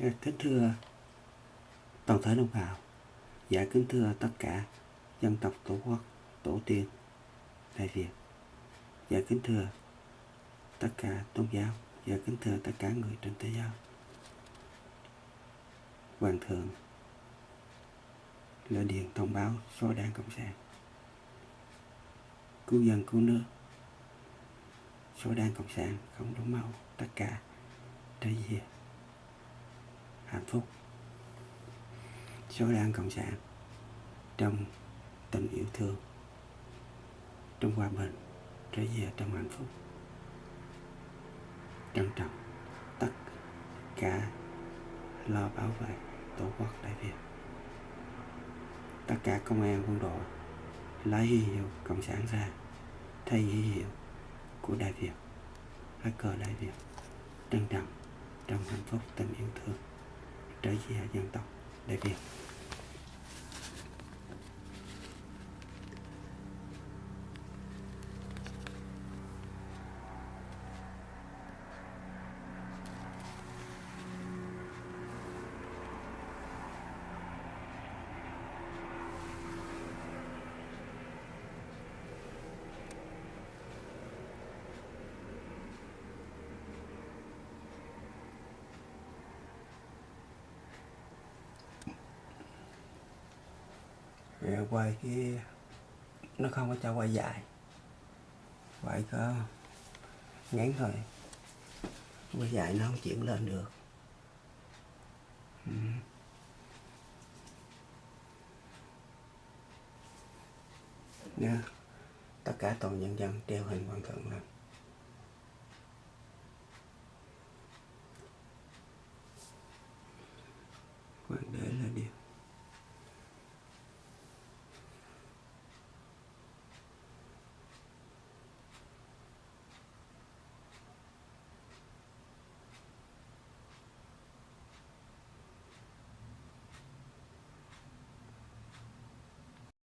Dạ, kính thưa toàn thể đồng bào, dạ kính thưa tất cả dân tộc tổ quốc, tổ tiên, Đại Việt. Dạ kính thưa tất cả tôn giáo, dạ kính thưa tất cả người trên thế giới. Hoàng thượng là điện thông báo số đảng Cộng sản. Cứu dân cứu nước. Số đảng Cộng sản không đổ máu tất cả trở về hạnh phúc. Số đảng Cộng sản trong tình yêu thương, trong hòa bình trở về trong hạnh phúc. Trân trọng tất cả lo bảo vệ tổ quốc đại việt. Tất cả công an quân đội lấy huy hiệu cộng sản ra, thay huy hiệu của đại việt, lá cờ đại việt. Trân trọng trong hạnh phúc tình yêu thương trở về dân tộc đại việt quay cái, nó không có cho quay dài quay có ngắn thôi quay dài nó không chuyển lên được ừ. Nha. tất cả toàn nhân dân treo hình quan thượng lên